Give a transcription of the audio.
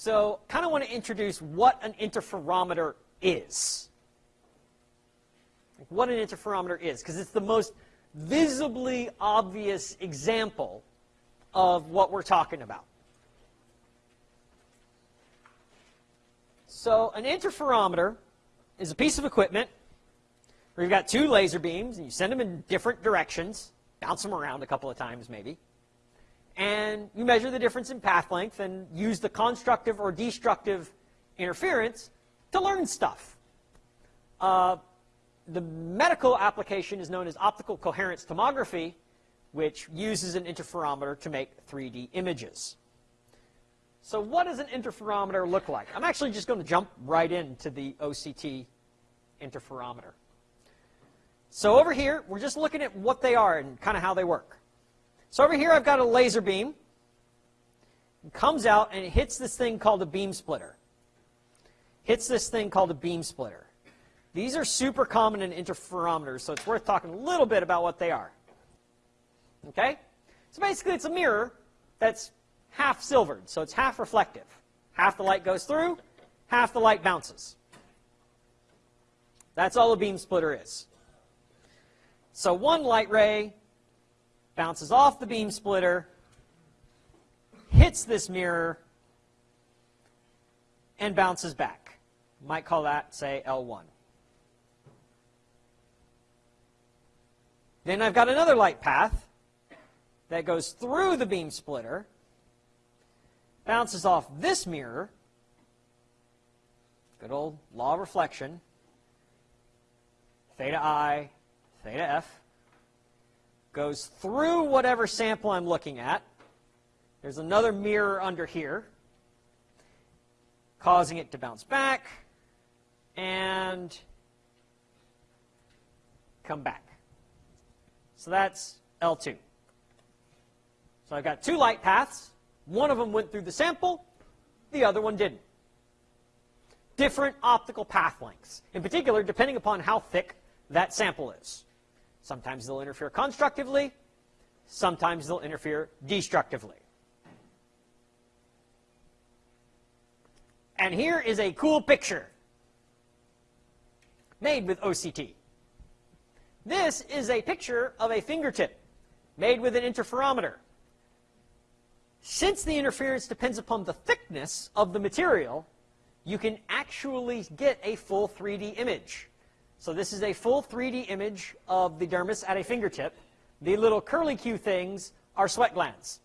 So I kind of want to introduce what an interferometer is. What an interferometer is, because it's the most visibly obvious example of what we're talking about. So an interferometer is a piece of equipment where you've got two laser beams and you send them in different directions, bounce them around a couple of times maybe, and you measure the difference in path length and use the constructive or destructive interference to learn stuff. Uh, the medical application is known as optical coherence tomography, which uses an interferometer to make 3D images. So what does an interferometer look like? I'm actually just going to jump right into the OCT interferometer. So over here, we're just looking at what they are and kind of how they work. So over here, I've got a laser beam. It comes out and it hits this thing called a beam splitter. Hits this thing called a beam splitter. These are super common in interferometers, so it's worth talking a little bit about what they are. Okay? So basically, it's a mirror that's half silvered, so it's half reflective. Half the light goes through, half the light bounces. That's all a beam splitter is. So one light ray bounces off the beam splitter, hits this mirror, and bounces back. might call that, say, L1. Then I've got another light path that goes through the beam splitter, bounces off this mirror, good old law of reflection, theta i, theta f, goes through whatever sample I'm looking at. There's another mirror under here, causing it to bounce back and come back. So that's L2. So I've got two light paths. One of them went through the sample. The other one didn't. Different optical path lengths. In particular, depending upon how thick that sample is. Sometimes they'll interfere constructively. Sometimes they'll interfere destructively. And here is a cool picture made with OCT. This is a picture of a fingertip made with an interferometer. Since the interference depends upon the thickness of the material, you can actually get a full 3D image. So this is a full 3D image of the dermis at a fingertip. The little curly Q things are sweat glands.